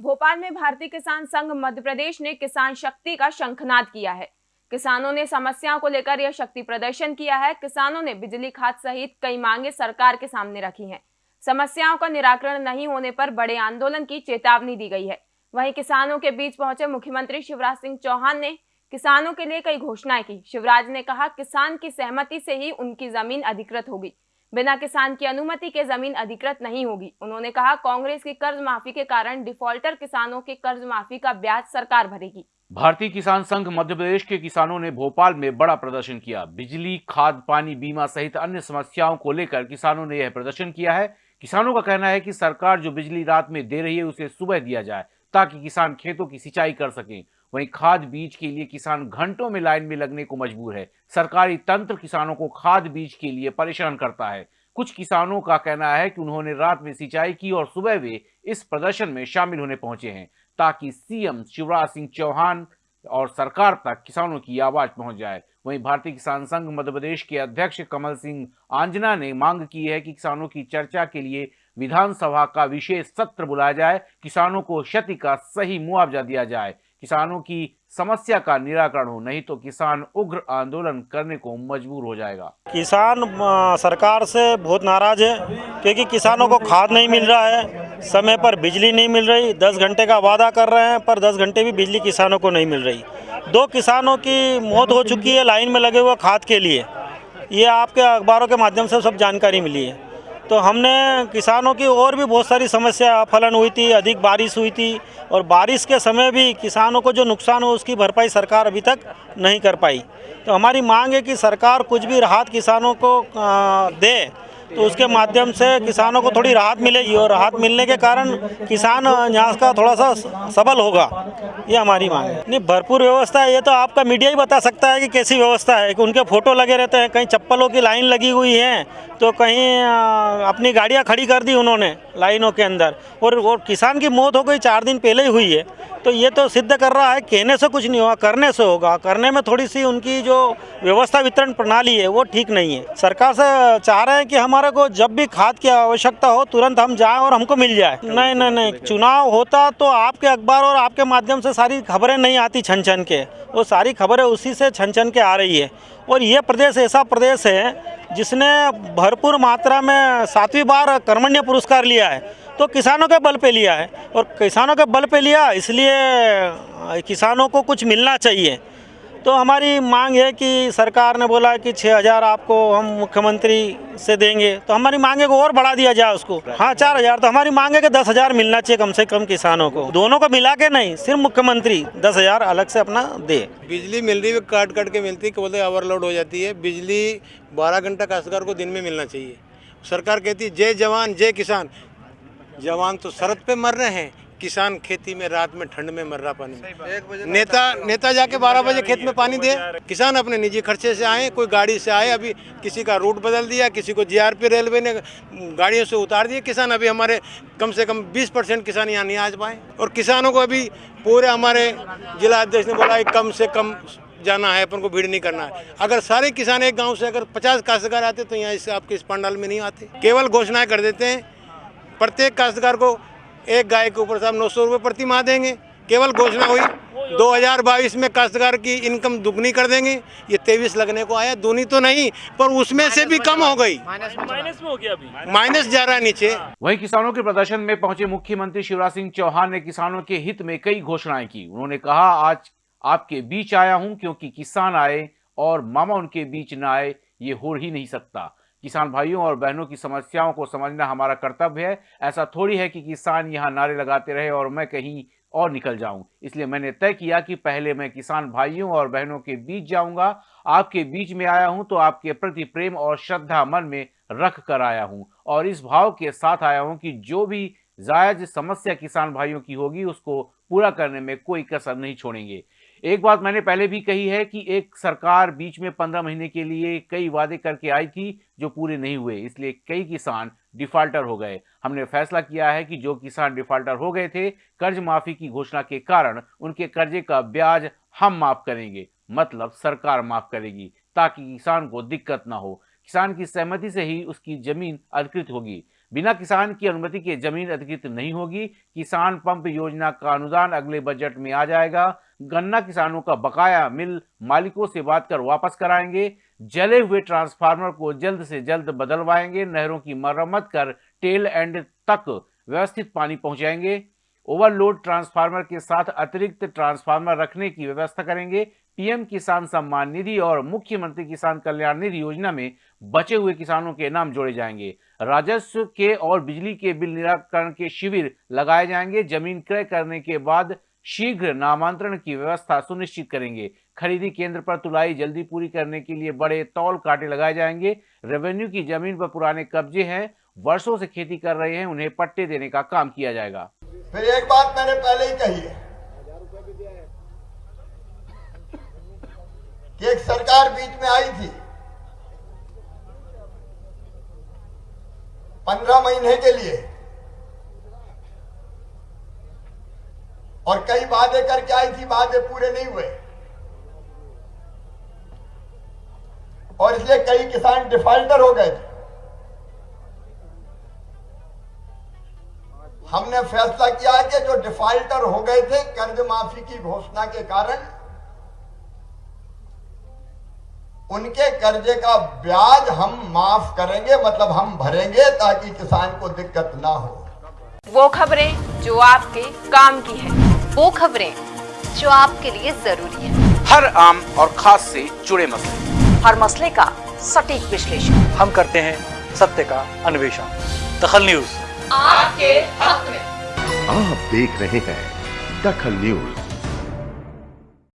भोपाल में भारतीय किसान संघ मध्य प्रदेश ने किसान शक्ति का शंखनाद किया है। किसानों ने समस्याओं को लेकर यह शक्ति प्रदर्शन किया है। किसानों ने बिजली खाद सहित कई मांगे सरकार के सामने रखी हैं। समस्याओं का निराकरण नहीं होने पर बड़े आंदोलन की चेतावनी दी गई है। वहीं किसानों के बीच पहुँचे मुख्यमंत्री शिवराज सिंह चौहान ने किसानों के लिए कई घोषणाएँ की। शिवराज ने कहा, किसान की सहमति से ही उनकी ज़मीन अधिकृत होगी। बिना किसान की अनुमति के ज़मीन अधिकृत नहीं होगी। उन्होंने कहा, कांग्रेस की कर्ज माफ़ी के कारण डिफॉल्टर किसानों के कर्ज माफ़ी का ब्याज सरकार भरेगी। भारतीय किसान संघ मध्य प्रदेश के किसानों ने भोपाल में बड़ा प्रदर्शन किया। बिजली, खाद, पानी, बीमा सहित अन्य समस्याओं को लेकर किसानों ने यह प्रदर्शन किया है। किसानों का कहना है कि सरकार जो बिजली रात में दे रही है, उसे सुबह दिया जाए ताकि किसान खेतों की सिंचाई कर सकें। वहीं खाद बीज के लिए किसान घंटों में लाइन में लगने को मजबूर है। सरकारी तंत्र किसानों को खाद बीज के लिए परेशान करता है। कुछ किसानों का कहना है कि उन्होंने रात में सिंचाई की और सुबह वे इस प्रदर्शन में शामिल होने पहुँचे हैं, ताकि सीएम शिवराज सिंह चौहान और सरकार तक किसानों की आवाज़ पहुँच जाए। वहीं भारतीय किसान संघ मध्य प्रदेश के अध्यक्ष कमल सिंह आंजना ने मांग की है कि किसानों की चर्चा के लिए विधानसभा का विशेष सत्र बुलाया जाए। किसानों को क्षति का सही मुआवजा दिया जाए। किसानों की समस्या का निराकरण हो, नहीं तो किसान उग्र आंदोलन करने को मजबूर हो जाएगा। किसान सरकार से बहुत नाराज़ है, क्योंकि किसानों को खाद नहीं मिल रहा है, समय पर बिजली नहीं मिल रही, दस घंटे का वादा कर रहे हैं, पर दस घंटे भी बिजली किसानों को नहीं मिल रही। दो किसानों की मौत हो चुकी है, लाइन में लगे हुए खाद के लिए। ये आपके अखबारों के माध्यम से सब जानकारी मिली है। तो हमने किसानों की और भी बहुत सारी समस्या, फलन हुई थी, अधिक बारिश हुई थी और बारिश के समय भी किसानों को जो नुकसान हो उसकी भरपाई सरकार अभी तक नहीं कर पाई। तो हमारी मांग है कि सरकार कुछ भी राहत किसानों को दे तो उसके माध्यम से किसानों को थोड़ी राहत मिलेगी और राहत मिलने के कारण किसान यहाँ का थोड़ा सा सबल होगा। ये हमारी मांग है। नहीं, भरपूर व्यवस्था है। ये तो आपका मीडिया ही बता सकता है कि कैसी व्यवस्था है। कि उनके फ़ोटो लगे रहते हैं, कहीं चप्पलों की लाइन लगी हुई है तो कहीं अपनी गाड़ियाँ खड़ी कर दी उन्होंने लाइनों के अंदर। और वो किसान की मौत हो गई चार दिन पहले ही हुई है। तो ये तो सिद्ध कर रहा है, कहने से कुछ नहीं होगा, करने से होगा। करने में थोड़ी सी उनकी जो व्यवस्था वितरण प्रणाली है, वो ठीक नहीं है। सरकार से चाह रहे हैं कि हमारे को जब भी खाद की आवश्यकता हो तुरंत हम जाएँ और हमको मिल जाए। नहीं नहीं नहीं चुनाव होता तो आपके अखबार और आपके माध्यम से सारी खबरें नहीं आती छन छन के। वो सारी खबरें उसी से छन छन के आ रही है। और ये प्रदेश ऐसा प्रदेश है जिसने भरपूर मात्रा में सातवीं बार कर्मण्य पुरस्कार लिया है तो किसानों के बल पे लिया है। और किसानों के बल पे लिया इसलिए किसानों को कुछ मिलना चाहिए। तो हमारी मांग है कि सरकार ने बोला कि छः हज़ार आपको हम मुख्यमंत्री से देंगे। तो हमारी मांगे को और बढ़ा दिया जाए उसको। हाँ चार हज़ार। तो हमारी मांग है कि दस हज़ार मिलना चाहिए कम से कम किसानों को। दोनों को मिला के नहीं, सिर्फ़ मुख्यमंत्री दस हज़ार अलग से अपना दे। बिजली मिल रही है, काट काट के मिलती है बोलते ओवरलोड हो जाती है। बिजली बारह घंटा काश्तकार को दिन में मिलना चाहिए। सरकार कहती है, जय जवान, जय किसान। जवान तो शरद पे मर रहे हैं किसान खेती में रात में ठंड में मर रहा पानी नेता नेता जाके 12 बजे खेत में पानी दे। किसान अपने निजी खर्चे से आए कोई गाड़ी से आए अभी किसी का रूट बदल दिया किसी को जीआरपी रेलवे ने गाड़ियों से उतार दिए। किसान अभी हमारे कम से कम 20 परसेंट किसान यहाँ नहीं आ पाए। और किसानों को अभी पूरे हमारे जिला अध्यक्ष ने बोला कम से कम जाना है अपन को भीड़ नहीं करना है। अगर सारे किसान एक गाँव से अगर 50 काश्तकार आते तो यहाँ इस आपके इस पंडाल में नहीं आते। केवल घोषणाएँ कर देते हैं। प्रत्येक काश्तकार को एक गाय के ऊपर साहब नौ सौ रुपये प्रति माह देंगे। केवल घोषणा हुई 2022 में काश्तकार की इनकम दुगनी कर देंगे। ये तेईस लगने को आया दूनी तो नहीं पर उसमें से भी कम हो गई। माइनस में हो गया अभी। माइनस जा रहा है नीचे। वही किसानों के प्रदर्शन में पहुँचे मुख्यमंत्री शिवराज सिंह चौहान ने किसानों के हित में कई घोषणाएँ की। उन्होंने कहा आज आपके बीच आया हूँ क्योंकि किसान आए और मामा उनके बीच न आए ये हो ही नहीं सकता। किसान भाइयों और बहनों की समस्याओं को समझना हमारा कर्तव्य है। ऐसा थोड़ी है कि किसान यहाँ नारे लगाते रहे और मैं कहीं और निकल जाऊँ। इसलिए मैंने तय किया कि पहले मैं किसान भाइयों और बहनों के बीच जाऊँगा। आपके बीच में आया हूँ तो आपके प्रति प्रेम और श्रद्धा मन में रख कर आया हूँ और इस भाव के साथ आया हूँ कि जो भी जायज़ समस्या किसान भाइयों की होगी, उसको पूरा करने में कोई कसर नहीं छोड़ेंगे। एक बात मैंने पहले भी कही है कि एक सरकार बीच में पंद्रह महीने के लिए कई वादे करके आई थी जो पूरे नहीं हुए, इसलिए कई किसान डिफाल्टर हो गए। हमने फैसला किया है कि जो किसान डिफाल्टर हो गए थे, कर्ज माफ़ी की घोषणा के कारण उनके कर्जे का ब्याज हम माफ़ करेंगे मतलब सरकार माफ़ करेगी, ताकि किसान को दिक्कत ना हो। किसान की सहमति से ही उसकी ज़मीन अधिकृत होगी। बिना किसान की अनुमति के ज़मीन अधिकृत नहीं होगी। किसान पंप योजना का अनुदान अगले बजट में आ जाएगा। गन्ना किसानों का बकाया मिल मालिकों से बात कर वापस कराएँगे, जले हुए ट्रांसफार्मर को जल्द से जल्द बदलवाएँगे, नहरों की मरम्मत कर टेल एंड तक व्यवस्थित पानी पहुंचाएँगे, ओवरलोड ट्रांसफार्मर के साथ अतिरिक्त ट्रांसफार्मर रखने की व्यवस्था करेंगे, पीएम किसान सम्मान निधि और मुख्यमंत्री किसान कल्याण निधि योजना में बचे हुए किसानों के नाम जोड़े जाएँगे। राजस्व के और बिजली के बिल निराकरण के शिविर लगाए जाएँगे, ज़मीन क्रय करने के बाद शीघ्र नामांतरण की व्यवस्था सुनिश्चित करेंगे। खरीदी केंद्र पर तुलाई जल्दी पूरी करने के लिए बड़े तौल कांटे लगाए जाएँगे। रेवेन्यू की ज़मीन पर पुराने कब्जे हैं, वर्षों से खेती कर रहे हैं, उन्हें पट्टे देने का काम किया जाएगा। फिर एक बात मैंने पहले ही कही है। कि एक सरकार बीच में आई थी। पंद्रह महीने के लिए और कई वादे करके आई थी, वादे पूरे नहीं हुए। और इसलिए कई किसान डिफाल्टर हो गए थे। हमने फैसला किया कि जो डिफाल्टर हो गए थे, कर्ज माफ़ी की घोषणा के कारण, उनके कर्जे का ब्याज हम माफ़ करेंगे मतलब हम भरेंगे, ताकि किसान को दिक्कत ना हो। वो खबरें जो आपके काम की है। वो खबरें जो आपके लिए ज़रूरी है। हर आम और खास से जुड़े मसले। हर मसले का सटीक विश्लेषण। हम करते हैं सत्य का अन्वेषण। दखल न्यूज़। आपके हक में। आप देख रहे हैं दखल न्यूज़।